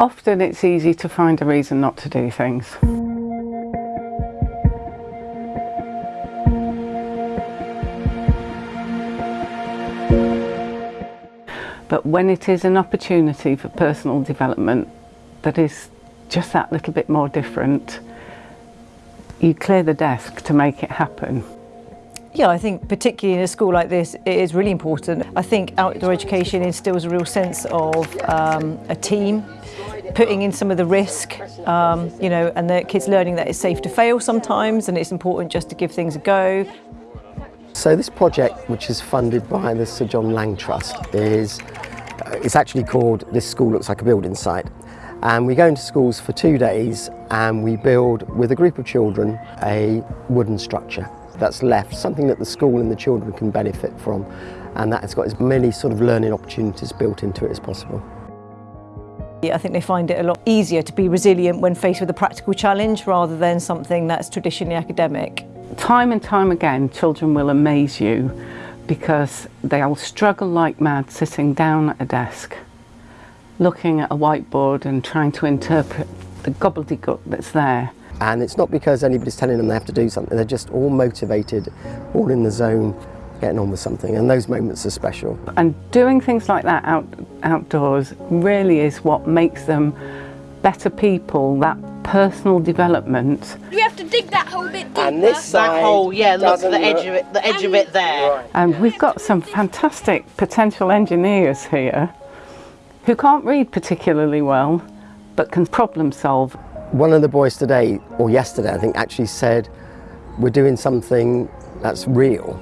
Often it's easy to find a reason not to do things. But when it is an opportunity for personal development that is just that little bit more different, you clear the desk to make it happen. Yeah, I think particularly in a school like this, it is really important. I think outdoor education instills a real sense of um, a team, putting in some of the risk, um, you know, and the kids learning that it's safe to fail sometimes and it's important just to give things a go. So this project, which is funded by the Sir John Lang Trust, is uh, it's actually called This School Looks Like a Building Site. And we go into schools for two days and we build with a group of children a wooden structure that's left, something that the school and the children can benefit from and that has got as many sort of learning opportunities built into it as possible. I think they find it a lot easier to be resilient when faced with a practical challenge rather than something that's traditionally academic. Time and time again, children will amaze you because they'll struggle like mad sitting down at a desk, looking at a whiteboard and trying to interpret the gobbledygook that's there. And it's not because anybody's telling them they have to do something, they're just all motivated, all in the zone, getting on with something, and those moments are special. And doing things like that out, outdoors really is what makes them better people, that personal development. We have to dig that whole bit deeper. And this side That hole, yeah, look, doesn't the edge of it, the edge of it there. And we've got some fantastic potential engineers here who can't read particularly well, but can problem solve. One of the boys today, or yesterday I think, actually said, we're doing something that's real.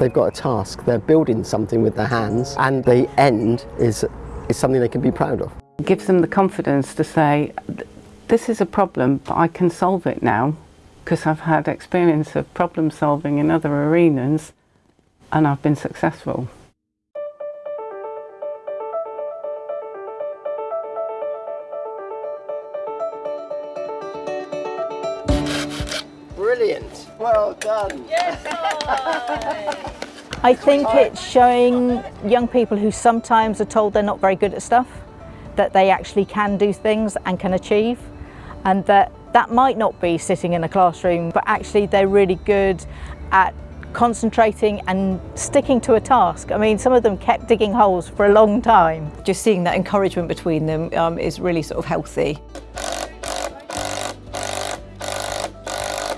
They've got a task, they're building something with their hands, and the end is, is something they can be proud of. It gives them the confidence to say, this is a problem, but I can solve it now because I've had experience of problem solving in other arenas and I've been successful. Brilliant, well done. I think it's showing young people who sometimes are told they're not very good at stuff, that they actually can do things and can achieve, and that that might not be sitting in a classroom, but actually they're really good at concentrating and sticking to a task. I mean, some of them kept digging holes for a long time. Just seeing that encouragement between them um, is really sort of healthy.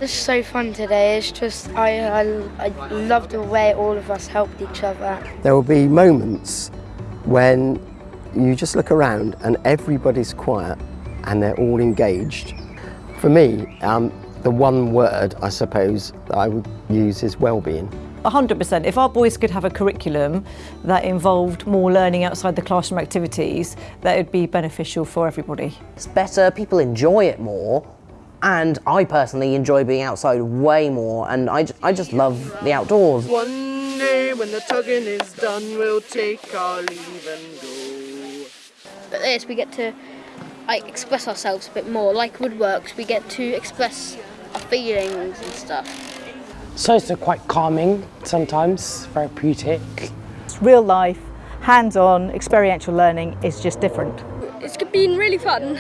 It's so fun today. It's just, I, I, I love the way all of us helped each other. There will be moments when you just look around and everybody's quiet and they're all engaged. For me, um, the one word, I suppose, that I would use is well-being. 100%. If our boys could have a curriculum that involved more learning outside the classroom activities, that would be beneficial for everybody. It's better, people enjoy it more, and I personally enjoy being outside way more, and I, I just love the outdoors. One day when the tugging is done, we'll take our leave and go. But this, we get to like express ourselves a bit more. Like woodworks, we get to express our feelings and stuff. So it's quite calming sometimes, therapeutic. It's real life, hands-on, experiential learning is just different. It's been really fun.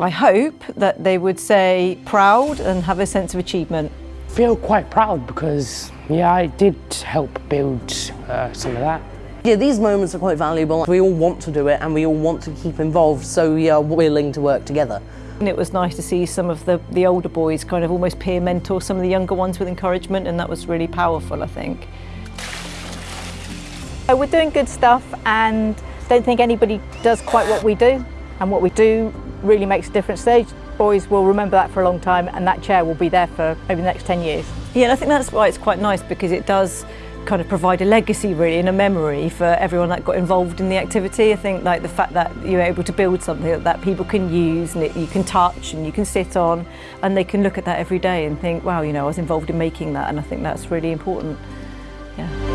I hope that they would say proud and have a sense of achievement. Feel quite proud because, yeah, I did help build uh, some of that. Yeah, these moments are quite valuable. We all want to do it, and we all want to keep involved, so we are willing to work together. And it was nice to see some of the, the older boys kind of almost peer mentor some of the younger ones with encouragement, and that was really powerful, I think. So we're doing good stuff and don't think anybody does quite what we do. And what we do really makes a difference. Those boys will remember that for a long time and that chair will be there for maybe the next 10 years. Yeah, and I think that's why it's quite nice because it does kind of provide a legacy really and a memory for everyone that got involved in the activity. I think like the fact that you're able to build something that people can use and it, you can touch and you can sit on and they can look at that every day and think, wow, you know, I was involved in making that and I think that's really important. Yeah.